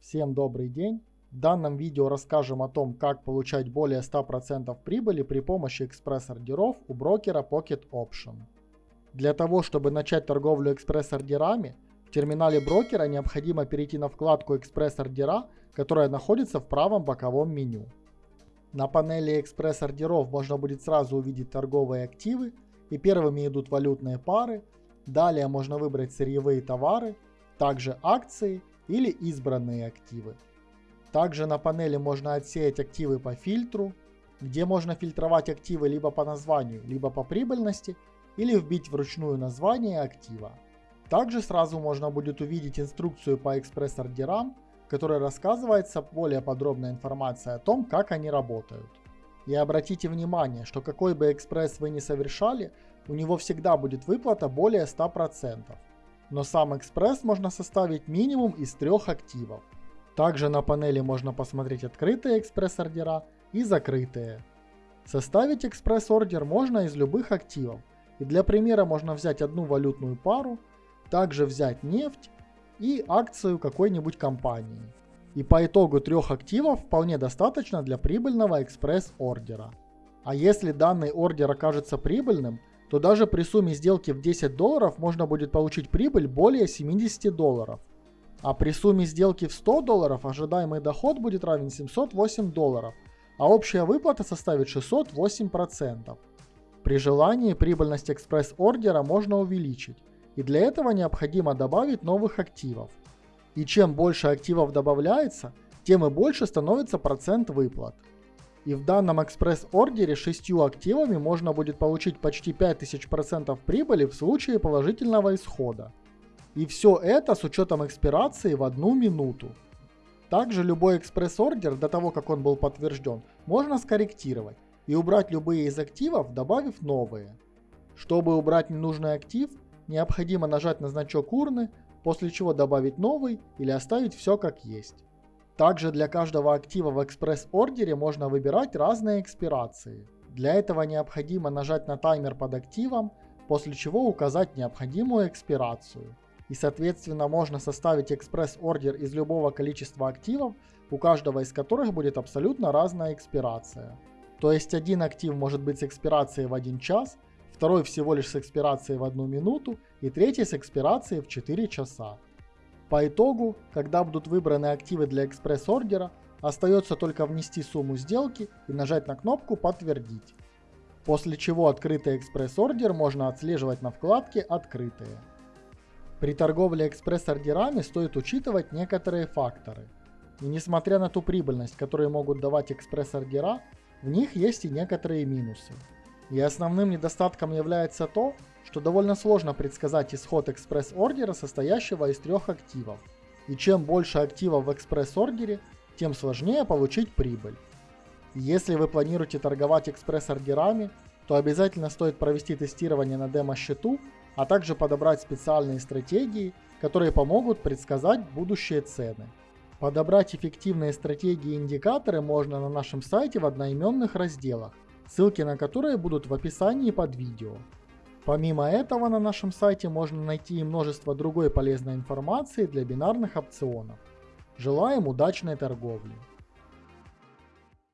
Всем добрый день! В данном видео расскажем о том, как получать более 100% прибыли при помощи экспресс-ордеров у брокера Pocket Option. Для того, чтобы начать торговлю экспресс-ордерами, в терминале брокера необходимо перейти на вкладку «Экспресс-ордера», которая находится в правом боковом меню. На панели экспресс-ордеров можно будет сразу увидеть торговые активы, и первыми идут валютные пары, далее можно выбрать сырьевые товары, также акции или избранные активы. Также на панели можно отсеять активы по фильтру, где можно фильтровать активы либо по названию, либо по прибыльности, или вбить вручную название актива. Также сразу можно будет увидеть инструкцию по экспресс-ордерам, в которой рассказывается более подробная информация о том, как они работают. И обратите внимание, что какой бы экспресс вы ни совершали, у него всегда будет выплата более 100% но сам экспресс можно составить минимум из трех активов. Также на панели можно посмотреть открытые экспресс-ордера и закрытые. Составить экспресс-ордер можно из любых активов. И для примера можно взять одну валютную пару, также взять нефть и акцию какой-нибудь компании. И по итогу трех активов вполне достаточно для прибыльного экспресс-ордера. А если данный ордер окажется прибыльным, то даже при сумме сделки в 10 долларов можно будет получить прибыль более 70 долларов. А при сумме сделки в 100 долларов ожидаемый доход будет равен 708 долларов, а общая выплата составит 608%. При желании прибыльность экспресс-ордера можно увеличить, и для этого необходимо добавить новых активов. И чем больше активов добавляется, тем и больше становится процент выплат. И в данном экспресс-ордере шестью активами можно будет получить почти 5000% прибыли в случае положительного исхода. И все это с учетом экспирации в одну минуту. Также любой экспресс-ордер до того, как он был подтвержден, можно скорректировать и убрать любые из активов, добавив новые. Чтобы убрать ненужный актив, необходимо нажать на значок урны, после чего добавить новый или оставить все как есть. Также для каждого актива в экспресс-ордере можно выбирать разные экспирации. Для этого необходимо нажать на таймер под активом, после чего указать необходимую экспирацию. И соответственно можно составить экспресс-ордер из любого количества активов, у каждого из которых будет абсолютно разная экспирация. То есть один актив может быть с экспирацией в 1 час, второй всего лишь с экспирацией в 1 минуту и третий с экспирацией в 4 часа. По итогу, когда будут выбраны активы для экспресс-ордера, остается только внести сумму сделки и нажать на кнопку «Подтвердить». После чего открытый экспресс-ордер можно отслеживать на вкладке «Открытые». При торговле экспресс-ордерами стоит учитывать некоторые факторы. И несмотря на ту прибыльность, которую могут давать экспресс-ордера, в них есть и некоторые минусы. И основным недостатком является то, что довольно сложно предсказать исход экспресс-ордера, состоящего из трех активов. И чем больше активов в экспресс-ордере, тем сложнее получить прибыль. Если вы планируете торговать экспресс-ордерами, то обязательно стоит провести тестирование на демо-счету, а также подобрать специальные стратегии, которые помогут предсказать будущие цены. Подобрать эффективные стратегии и индикаторы можно на нашем сайте в одноименных разделах, ссылки на которые будут в описании под видео. Помимо этого на нашем сайте можно найти и множество другой полезной информации для бинарных опционов. Желаем удачной торговли!